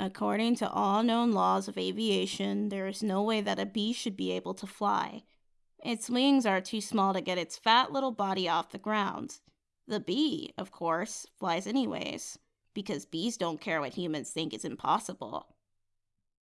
According to all known laws of aviation, there is no way that a bee should be able to fly. Its wings are too small to get its fat little body off the ground. The bee, of course, flies anyways, because bees don't care what humans think is impossible.